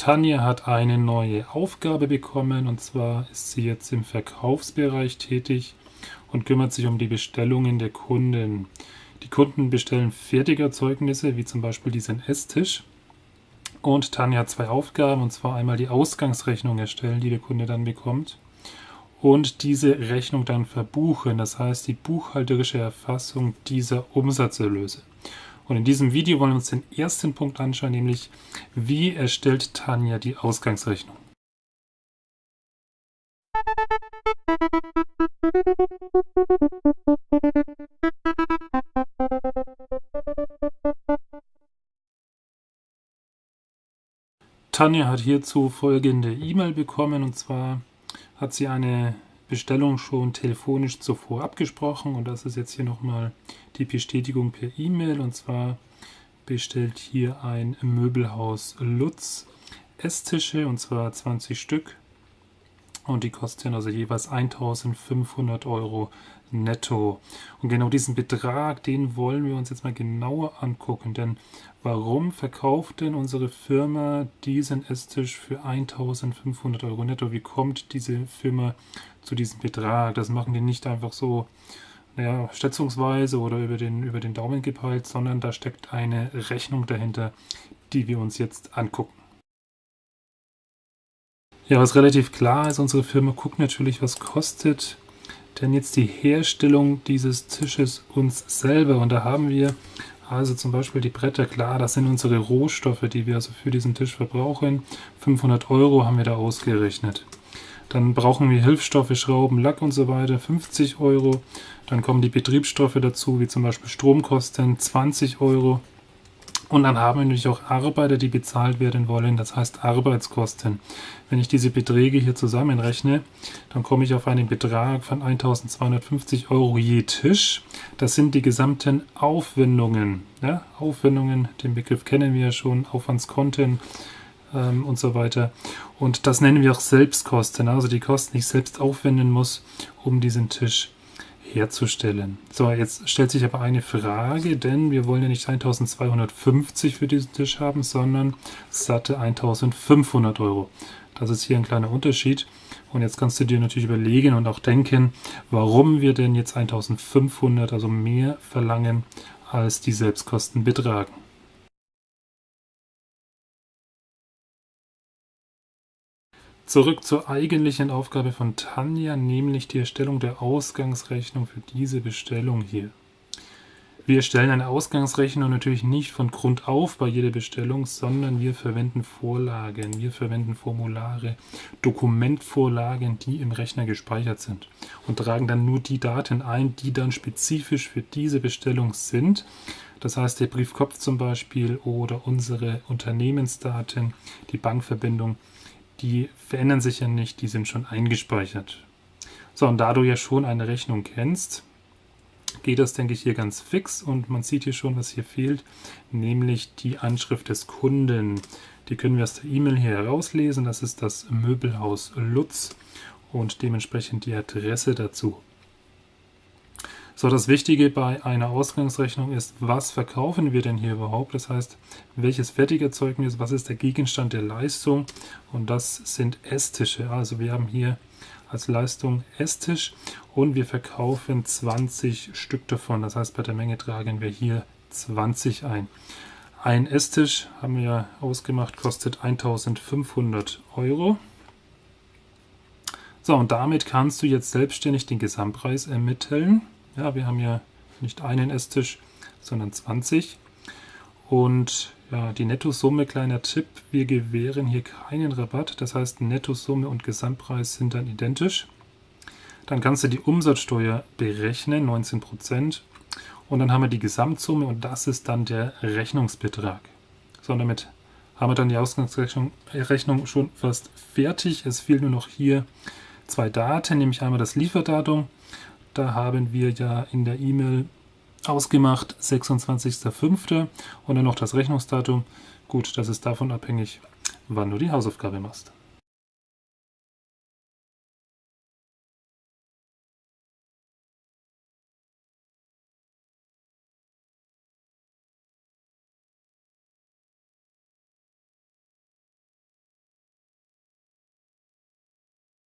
Tanja hat eine neue Aufgabe bekommen und zwar ist sie jetzt im Verkaufsbereich tätig und kümmert sich um die Bestellungen der Kunden. Die Kunden bestellen Fertigerzeugnisse, wie zum Beispiel diesen Esstisch. Und Tanja hat zwei Aufgaben, und zwar einmal die Ausgangsrechnung erstellen, die der Kunde dann bekommt, und diese Rechnung dann verbuchen, das heißt die buchhalterische Erfassung dieser Umsatzerlöse. Und in diesem Video wollen wir uns den ersten Punkt anschauen, nämlich wie erstellt Tanja die Ausgangsrechnung. Tanja hat hierzu folgende E-Mail bekommen und zwar hat sie eine Bestellung schon telefonisch zuvor abgesprochen. Und das ist jetzt hier nochmal die Bestätigung per E-Mail. Und zwar bestellt hier ein Möbelhaus Lutz Esstische und zwar 20 Stück und die kosten also jeweils 1500 Euro netto. Und genau diesen Betrag, den wollen wir uns jetzt mal genauer angucken, denn warum verkauft denn unsere Firma diesen Esstisch für 1500 Euro netto? Wie kommt diese Firma zu diesem Betrag? Das machen die nicht einfach so naja, schätzungsweise oder über den, über den Daumen gepeilt, sondern da steckt eine Rechnung dahinter, die wir uns jetzt angucken. Ja, was relativ klar ist, unsere Firma guckt natürlich, was kostet denn jetzt die Herstellung dieses Tisches uns selber. Und da haben wir also zum Beispiel die Bretter, klar, das sind unsere Rohstoffe, die wir also für diesen Tisch verbrauchen. 500 Euro haben wir da ausgerechnet. Dann brauchen wir Hilfsstoffe, Schrauben, Lack und so weiter, 50 Euro. Dann kommen die Betriebsstoffe dazu, wie zum Beispiel Stromkosten, 20 Euro. Und dann haben wir natürlich auch Arbeiter, die bezahlt werden wollen, das heißt Arbeitskosten. Wenn ich diese Beträge hier zusammenrechne, dann komme ich auf einen Betrag von 1250 Euro je Tisch. Das sind die gesamten Aufwendungen. Ja? Aufwendungen, den Begriff kennen wir ja schon, Aufwandskonten ähm, und so weiter. Und das nennen wir auch Selbstkosten, also die Kosten, die ich selbst aufwenden muss, um diesen Tisch zu herzustellen. So, jetzt stellt sich aber eine Frage, denn wir wollen ja nicht 1250 für diesen Tisch haben, sondern satte 1500 Euro. Das ist hier ein kleiner Unterschied. Und jetzt kannst du dir natürlich überlegen und auch denken, warum wir denn jetzt 1500, also mehr verlangen, als die Selbstkosten betragen. Zurück zur eigentlichen Aufgabe von Tanja, nämlich die Erstellung der Ausgangsrechnung für diese Bestellung hier. Wir erstellen eine Ausgangsrechnung natürlich nicht von Grund auf bei jeder Bestellung, sondern wir verwenden Vorlagen, wir verwenden Formulare, Dokumentvorlagen, die im Rechner gespeichert sind und tragen dann nur die Daten ein, die dann spezifisch für diese Bestellung sind. Das heißt, der Briefkopf zum Beispiel oder unsere Unternehmensdaten, die Bankverbindung, die verändern sich ja nicht, die sind schon eingespeichert. So, und da du ja schon eine Rechnung kennst, geht das, denke ich, hier ganz fix und man sieht hier schon, was hier fehlt, nämlich die Anschrift des Kunden. Die können wir aus der E-Mail hier herauslesen, das ist das Möbelhaus Lutz und dementsprechend die Adresse dazu. So, das Wichtige bei einer Ausgangsrechnung ist, was verkaufen wir denn hier überhaupt? Das heißt, welches Fertigerzeugnis, was ist der Gegenstand der Leistung? Und das sind Esstische. Also wir haben hier als Leistung Esstisch und wir verkaufen 20 Stück davon. Das heißt, bei der Menge tragen wir hier 20 ein. Ein Esstisch, haben wir ja ausgemacht, kostet 1500 Euro. So, und damit kannst du jetzt selbstständig den Gesamtpreis ermitteln. Ja, wir haben ja nicht einen Esstisch, sondern 20. Und ja, die Nettosumme, kleiner Tipp, wir gewähren hier keinen Rabatt. Das heißt, Nettosumme und Gesamtpreis sind dann identisch. Dann kannst du die Umsatzsteuer berechnen, 19%. Und dann haben wir die Gesamtsumme und das ist dann der Rechnungsbetrag. So, und damit haben wir dann die Ausgangsrechnung Rechnung schon fast fertig. Es fehlen nur noch hier zwei Daten, nämlich einmal das Lieferdatum da haben wir ja in der E-Mail ausgemacht 26.05. und dann noch das Rechnungsdatum. Gut, das ist davon abhängig, wann du die Hausaufgabe machst.